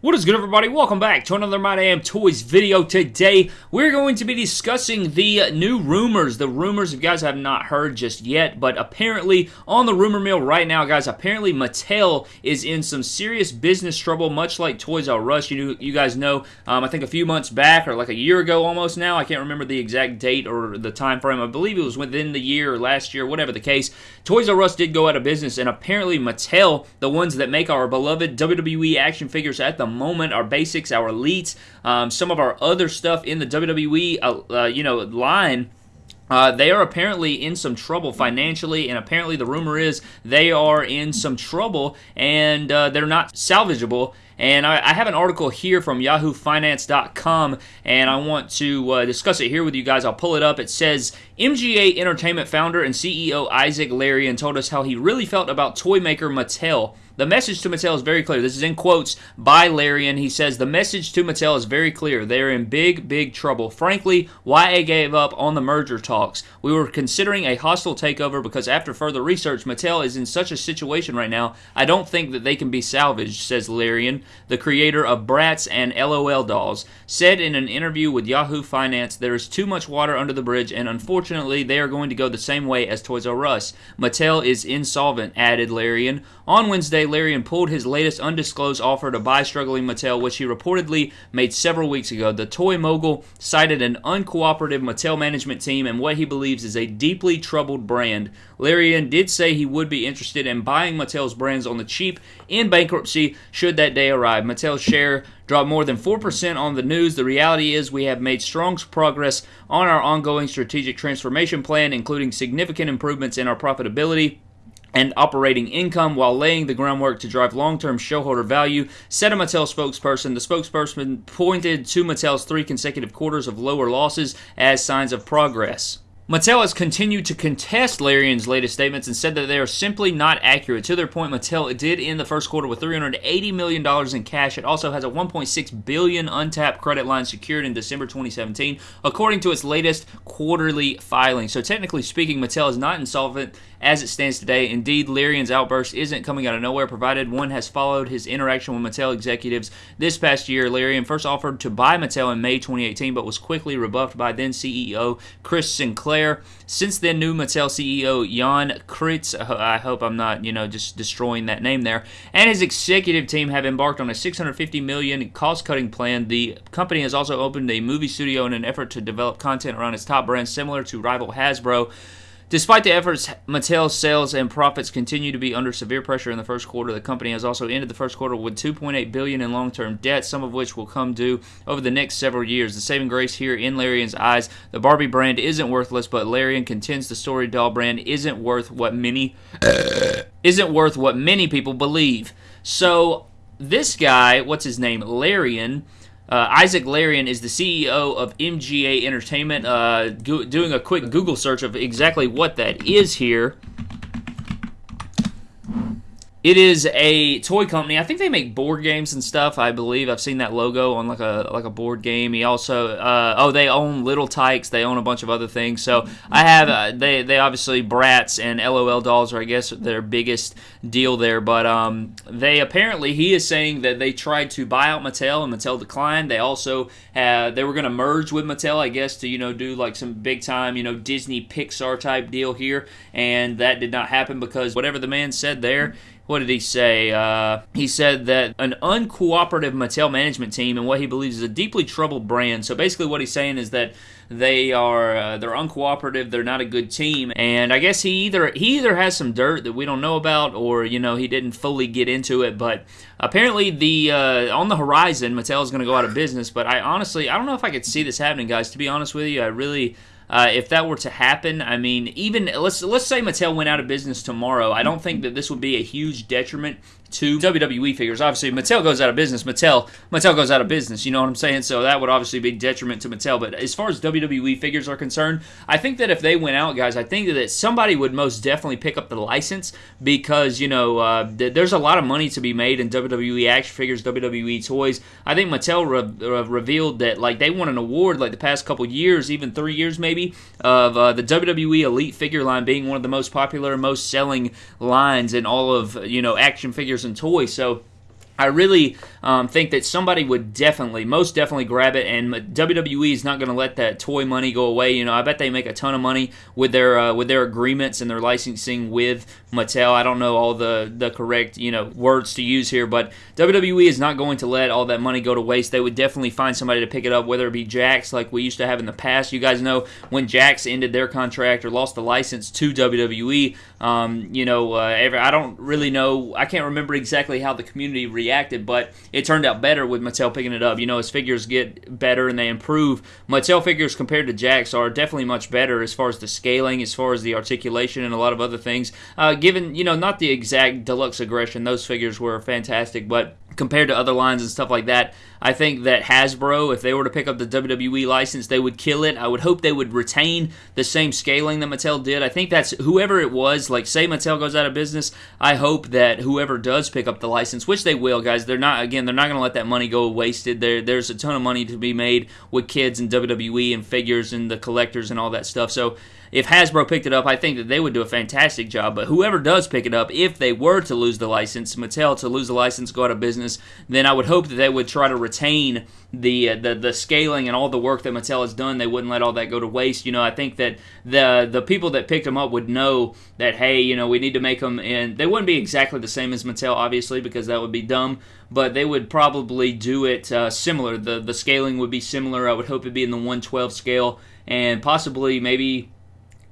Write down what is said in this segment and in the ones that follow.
What is good everybody? Welcome back to another My Damn Toys video. Today, we're going to be discussing the new rumors. The rumors, if you guys have not heard just yet, but apparently on the rumor mill right now, guys, apparently Mattel is in some serious business trouble, much like Toys R Us. You, you guys know, um, I think a few months back, or like a year ago almost now, I can't remember the exact date or the time frame. I believe it was within the year or last year, whatever the case. Toys R Us did go out of business, and apparently Mattel, the ones that make our beloved WWE action figures at the moment, our basics, our elites, um, some of our other stuff in the WWE, uh, uh, you know, line. Uh, they are apparently in some trouble financially, and apparently the rumor is they are in some trouble and uh, they're not salvageable. And I, I, have an article here from YahooFinance.com, and I want to uh, discuss it here with you guys. I'll pull it up. It says MGA Entertainment founder and CEO Isaac Larian told us how he really felt about toy maker Mattel. The message to Mattel is very clear. This is in quotes by Larian. He says, The message to Mattel is very clear. They're in big, big trouble. Frankly, why YA gave up on the merger talks. We were considering a hostile takeover because after further research, Mattel is in such a situation right now, I don't think that they can be salvaged, says Larian, the creator of Bratz and LOL dolls, said in an interview with Yahoo Finance, There is too much water under the bridge, and unfortunately, they are going to go the same way as Toys R Us. Mattel is insolvent, added Larian. On Wednesday, Larian pulled his latest undisclosed offer to buy struggling Mattel, which he reportedly made several weeks ago. The toy mogul cited an uncooperative Mattel management team and what he believes is a deeply troubled brand. Larian did say he would be interested in buying Mattel's brands on the cheap in bankruptcy should that day arrive. Mattel's share dropped more than 4% on the news. The reality is we have made strong progress on our ongoing strategic transformation plan, including significant improvements in our profitability and operating income while laying the groundwork to drive long-term shareholder value, said a Mattel spokesperson. The spokesperson pointed to Mattel's three consecutive quarters of lower losses as signs of progress. Mattel has continued to contest Larian's latest statements and said that they are simply not accurate. To their point, Mattel did end the first quarter with $380 million in cash. It also has a 1.6 billion untapped credit line secured in December 2017, according to its latest quarterly filing. So technically speaking, Mattel is not insolvent as it stands today. Indeed, Larian's outburst isn't coming out of nowhere, provided one has followed his interaction with Mattel executives this past year. Larian first offered to buy Mattel in May 2018, but was quickly rebuffed by then CEO Chris Sinclair. Since then, new Mattel CEO Jan Kritz, I hope I'm not, you know, just destroying that name there, and his executive team have embarked on a 650 million cost-cutting plan. The company has also opened a movie studio in an effort to develop content around its top brands, similar to rival Hasbro. Despite the efforts, Mattel's sales and profits continue to be under severe pressure in the first quarter. The company has also ended the first quarter with 2.8 billion in long-term debt, some of which will come due over the next several years. The saving grace here in Larian's eyes, the Barbie brand isn't worthless, but Larian contends the Story Doll brand isn't worth what many isn't worth what many people believe. So this guy, what's his name, Larian uh, Isaac Larian is the CEO of MGA Entertainment. Uh, go- doing a quick Google search of exactly what that is here. It is a toy company. I think they make board games and stuff. I believe I've seen that logo on like a like a board game. He also uh, oh they own Little Tikes. They own a bunch of other things. So I have uh, they they obviously Bratz and LOL dolls are I guess their biggest deal there. But um, they apparently he is saying that they tried to buy out Mattel and Mattel declined. They also they were going to merge with Mattel I guess to you know do like some big time you know Disney Pixar type deal here, and that did not happen because whatever the man said there what did he say? Uh, he said that an uncooperative Mattel management team and what he believes is a deeply troubled brand. So basically, what he's saying is that they are uh, they're uncooperative. They're not a good team, and I guess he either he either has some dirt that we don't know about, or you know he didn't fully get into it. But apparently, the uh, on the horizon, Mattel is going to go out of business. But I honestly, I don't know if I could see this happening, guys. To be honest with you, I really. Uh, if that were to happen, I mean, even let's let's say Mattel went out of business tomorrow, I don't think that this would be a huge detriment to WWE figures. Obviously, Mattel goes out of business. Mattel Mattel goes out of business. You know what I'm saying? So that would obviously be detriment to Mattel. But as far as WWE figures are concerned, I think that if they went out, guys, I think that somebody would most definitely pick up the license because you know uh, th- there's a lot of money to be made in WWE action figures, WWE toys. I think Mattel re- re- revealed that like they won an award like the past couple years, even three years maybe, of uh, the WWE Elite figure line being one of the most popular, most selling lines in all of you know action figures figures and toys. So I really um, think that somebody would definitely, most definitely grab it, and WWE is not going to let that toy money go away. You know, I bet they make a ton of money with their uh, with their agreements and their licensing with Mattel. I don't know all the the correct you know words to use here, but WWE is not going to let all that money go to waste. They would definitely find somebody to pick it up, whether it be Jakks like we used to have in the past. You guys know when Jakks ended their contract or lost the license to WWE. Um, you know, uh, every, I don't really know. I can't remember exactly how the community reacted, but it turned out better with Mattel picking it up. You know, as figures get better and they improve, Mattel figures compared to Jakks are definitely much better as far as the scaling, as far as the articulation, and a lot of other things. Uh, given, you know, not the exact deluxe aggression, those figures were fantastic, but compared to other lines and stuff like that. I think that Hasbro, if they were to pick up the WWE license, they would kill it. I would hope they would retain the same scaling that Mattel did. I think that's whoever it was, like say Mattel goes out of business, I hope that whoever does pick up the license, which they will, guys, they're not, again, they're not going to let that money go wasted. There, there's a ton of money to be made with kids and WWE and figures and the collectors and all that stuff. So, if Hasbro picked it up, I think that they would do a fantastic job. But whoever does pick it up, if they were to lose the license, Mattel to lose the license, go out of business, then I would hope that they would try to retain the uh, the the scaling and all the work that Mattel has done. They wouldn't let all that go to waste. You know, I think that the the people that picked them up would know that hey, you know, we need to make them, and they wouldn't be exactly the same as Mattel, obviously, because that would be dumb. But they would probably do it uh, similar. The the scaling would be similar. I would hope it'd be in the 112 scale, and possibly maybe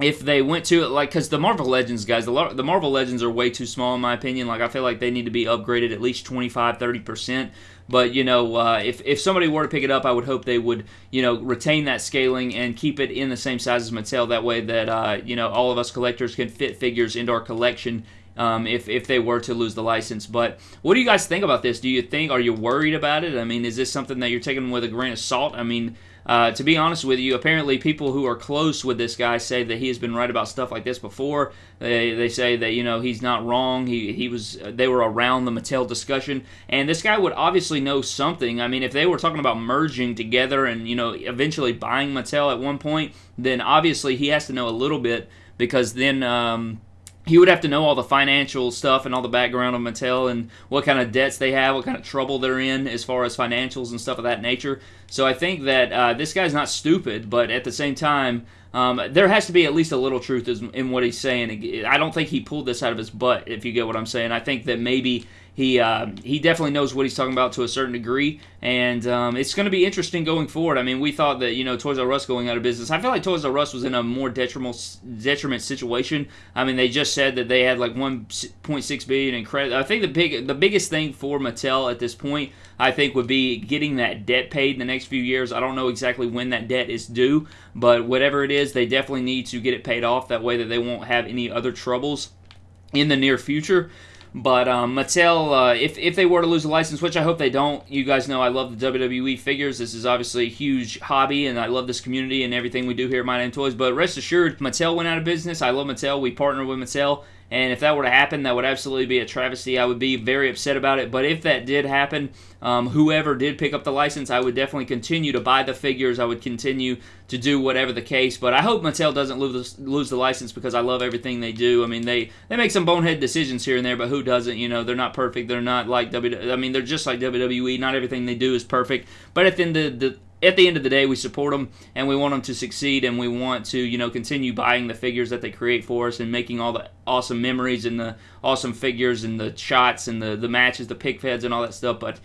if they went to it like because the marvel legends guys the, the marvel legends are way too small in my opinion. Like i feel like they need to be upgraded at least 25 30% but you know uh, if, if somebody were to pick it up i would hope they would you know retain that scaling and keep it in the same size as mattel. That way that uh, you know all of us collectors can fit figures into our collection um, if, if they were to lose the license. But what do you guys think about this? Do you think, are you worried about it? I mean, is this something that you're taking with a grain of salt? I mean, uh, to be honest with you, apparently people who are close with this guy say that he has been right about stuff like this before. They, they say that you know he's not wrong. He he was they were around the Mattel discussion, and this guy would obviously know something. I mean, if they were talking about merging together and you know eventually buying Mattel at one point, then obviously he has to know a little bit because then. Um, he would have to know all the financial stuff and all the background of Mattel and what kind of debts they have, what kind of trouble they're in as far as financials and stuff of that nature. So I think that uh, this guy's not stupid, but at the same time, um, there has to be at least a little truth in what he's saying. I don't think he pulled this out of his butt, if you get what I'm saying. I think that maybe he uh, he definitely knows what he's talking about to a certain degree, and um, it's going to be interesting going forward. I mean, we thought that you know Toys R Us going out of business. I feel like Toys R Us was in a more detrimental detriment situation. I mean, they just said that they had like 1.6 billion in credit. I think the big the biggest thing for Mattel at this point, I think, would be getting that debt paid the next few years. I don't know exactly when that debt is due, but whatever it is, they definitely need to get it paid off. That way, that they won't have any other troubles in the near future. But um, Mattel, uh, if if they were to lose a license, which I hope they don't, you guys know I love the WWE figures. This is obviously a huge hobby, and I love this community and everything we do here at My Damn Toys. But rest assured, Mattel went out of business. I love Mattel. We partner with Mattel, and if that were to happen, that would absolutely be a travesty. I would be very upset about it. But if that did happen, um, whoever did pick up the license, I would definitely continue to buy the figures. I would continue to do whatever the case. But I hope Mattel doesn't lose the, lose the license because I love everything they do. I mean, they, they make some bonehead decisions here and there, but who doesn't? You know, they're not perfect. They're not like WWE. I mean, they're just like WWE. Not everything they do is perfect. But at the end of the at the end of the day, we support them and we want them to succeed, and we want to, you know, continue buying the figures that they create for us and making all the awesome memories and the awesome figures and the shots and the the matches, the pic feds and all that stuff. But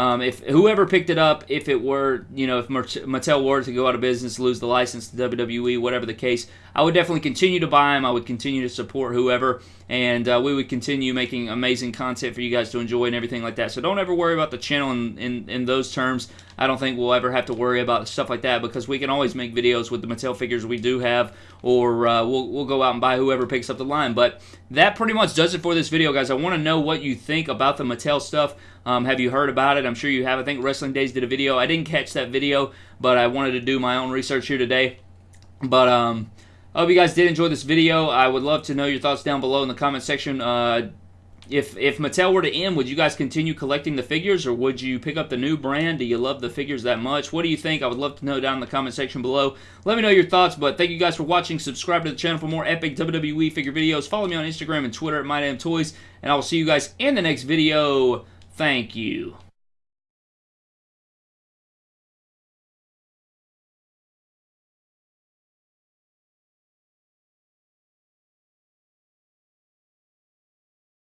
um, if whoever picked it up, if it were, you know, if Mattel were to go out of business, lose the license to WWE, whatever the case, I would definitely continue to buy them. I would continue to support whoever, and uh, we would continue making amazing content for you guys to enjoy and everything like that. So don't ever worry about the channel in, in, in those terms. I don't think we'll ever have to worry about stuff like that because we can always make videos with the Mattel figures we do have, or uh, we'll, we'll go out and buy whoever picks up the line. But that pretty much does it for this video, guys. I want to know what you think about the Mattel stuff. Um, have you heard about it? I'm sure you have. I think Wrestling Days did a video. I didn't catch that video, but I wanted to do my own research here today. But um, I hope you guys did enjoy this video. I would love to know your thoughts down below in the comment section. Uh, if if Mattel were to end, would you guys continue collecting the figures, or would you pick up the new brand? Do you love the figures that much? What do you think? I would love to know down in the comment section below. Let me know your thoughts, but thank you guys for watching. Subscribe to the channel for more epic WWE figure videos. Follow me on Instagram and Twitter at MyDamnToys, and I will see you guys in the next video. Thank you.